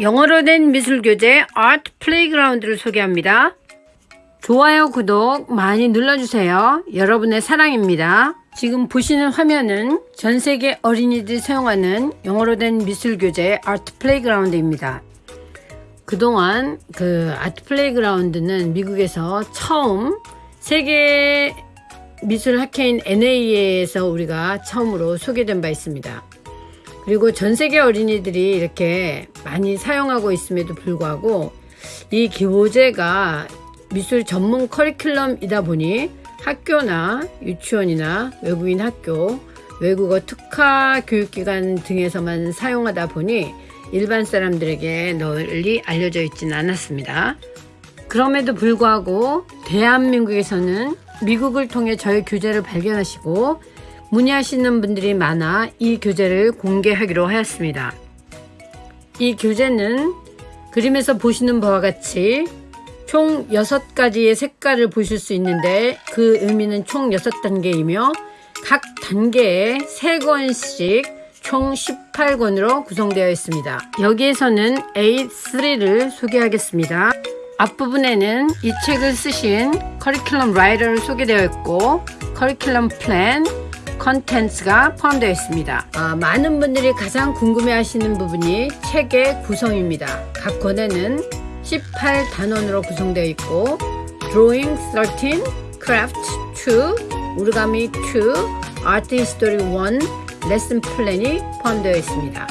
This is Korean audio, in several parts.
영어로 된 미술 교재 Art Playground를 소개합니다. 좋아요, 구독 많이 눌러주세요. 여러분의 사랑입니다. 지금 보시는 화면은 전 세계 어린이들이 사용하는 영어로 된 미술 교재 Art Playground입니다. 그동안 그 Art Playground는 미국에서 처음 세계 미술 학회인 NA에서 우리가 처음으로 소개된 바 있습니다. 그리고 전 세계 어린이들이 이렇게 많이 사용하고 있음에도 불구하고 이 교재가 미술 전문 커리큘럼이다 보니 학교나 유치원이나 외국인 학교, 외국어 특화 교육기관 등에서만 사용하다 보니 일반 사람들에게 널리 알려져 있지는 않았습니다. 그럼에도 불구하고 대한민국에서는 미국을 통해 저희 교재를 발견하시고 문의하시는 분들이 많아 이 교재를 공개하기로 하였습니다. 이 교재는 그림에서 보시는 바와 같이 총 6가지의 색깔을 보실 수 있는데 그 의미는 총 6단계이며 각 단계에 3권씩 총 18권으로 구성되어 있습니다. 여기에서는 A3를 소개하겠습니다. 앞부분에는 이 책을 쓰신 커리큘럼 writer를 소개되어 있고 커리큘럼 플랜, 컨텐츠가 포함되어 있습니다. 아, 많은 분들이 가장 궁금해 하시는 부분이 책의 구성입니다. 각 권에는 18단원으로 구성되어 있고 Drawing 13, Craft 2, Origami 2, Art History 1, 레슨 플랜이 포함되어 있습니다.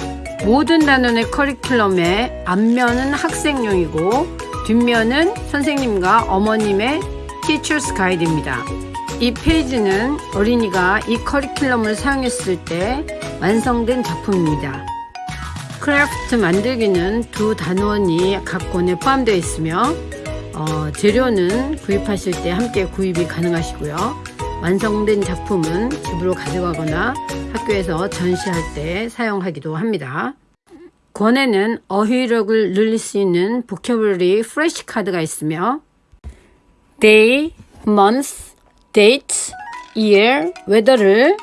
모든 단원의 커리큘럼의 앞면은 학생용이고 뒷면은 선생님과 어머님의 Teacher's Guide입니다. 이 페이지는 어린이가 이 커리큘럼을 사용했을 때 완성된 작품입니다. Craft 만들기는 두 단원이 각 권에 포함되어 있으며 어, 재료는 구입하실 때 함께 구입이 가능하시고요. 완성된 작품은 집으로 가져가거나 학교에서 전시할 때 사용하기도 합니다. 권에는 어휘력을 늘릴 수 있는 vocabulary flash 카드가 있으며 day, month, date, year, weather를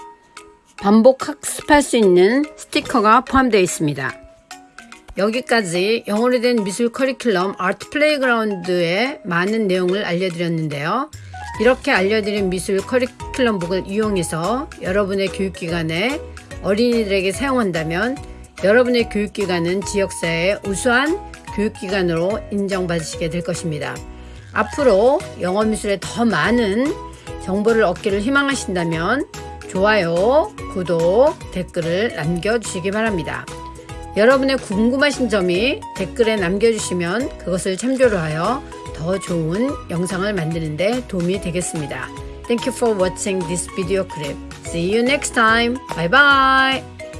반복 학습할 수 있는 스티커가 포함되어 있습니다. 여기까지 영어로 된 미술 커리큘럼 Art Playground의 많은 내용을 알려드렸는데요. 이렇게 알려드린 미술 커리큘럼북을 이용해서 여러분의 교육기관에 어린이들에게 사용한다면 여러분의 교육기관은 지역사회의 우수한 교육기관으로 인정받으시게 될 것입니다. 앞으로 영어미술에 더 많은 정보를 얻기를 희망하신다면 좋아요, 구독, 댓글을 남겨주시기 바랍니다. 여러분의 궁금하신 점이 댓글에 남겨주시면 그것을 참조로 하여 더 좋은 영상을 만드는데 도움이 되겠습니다. Thank you for watching this video clip. See you next time. Bye bye.